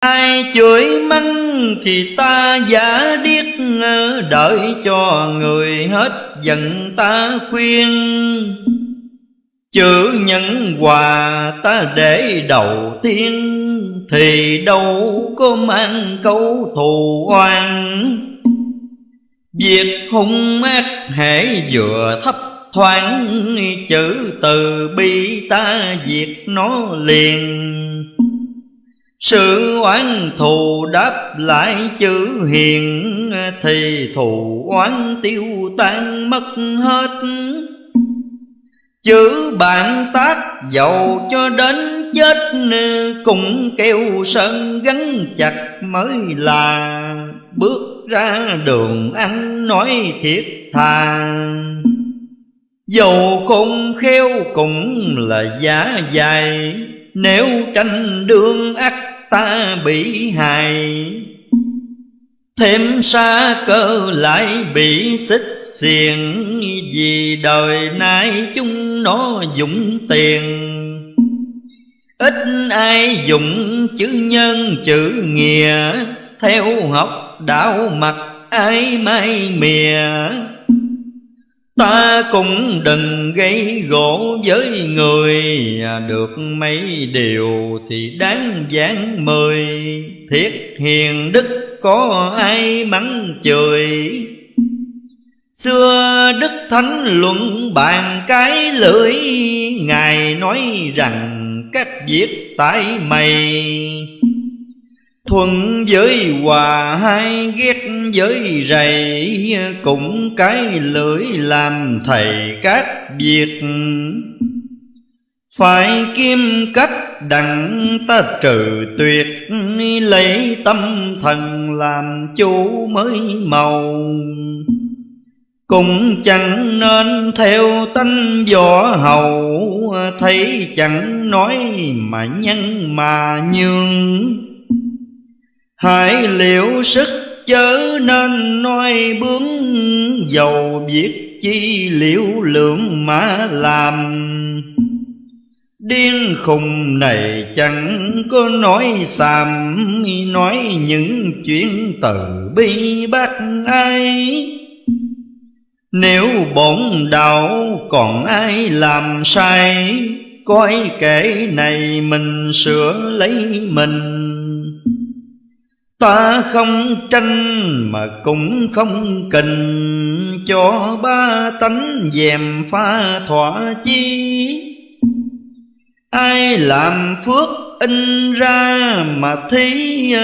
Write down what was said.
Ai chửi mắng thì ta giả điếc Đợi cho người hết giận ta khuyên. Chữ nhân quà ta để đầu tiên, Thì đâu có mang câu thù oan. Việc hung ác hễ vừa thấp thoáng, Chữ từ bi ta diệt nó liền sự oán thù đáp lại chữ hiền, Thì thù oán tiêu tan mất hết. Chữ bạn tác dầu cho đến chết, Cũng kêu sơn gắn chặt mới là. Bước ra đường ăn nói thiệt thà Dầu không khéo cũng là giả dài, Nếu tranh đương ác ta bị hại. Thêm xa cơ lại bị xích xiềng, Vì đời nay chúng nó dụng tiền. Ít ai dụng chữ nhân chữ nghĩa, Theo học đạo mặt ai mai mìa. Ta cũng đừng gây gỗ với người à, Được mấy điều thì đáng giảng mời. Thiết hiền đức có ai mắng chửi? Xưa Đức Thánh luận bàn cái lưỡi, Ngài nói rằng các việc tại mày. Thuận với hòa hay ghét với rầy. Cũng cái lưỡi làm thầy các việc Phải kim cách đặng ta trừ tuyệt, Lấy tâm thần làm chủ mới màu. Cũng chẳng nên theo tánh võ hầu, Thấy chẳng nói mà nhân mà nhường. Hãy liệu sức chớ nên nói bướng Dầu việc chi liệu lượng mà làm. Điên khùng này chẳng có nói xàm, Nói những chuyện từ bi bác ai. Nếu bổn đạo còn ai làm sai, Coi kể này mình sửa lấy mình. Ta không tranh mà cũng không kình. Cho ba tánh dèm pha thỏa chi. Ai làm phước in ra mà thí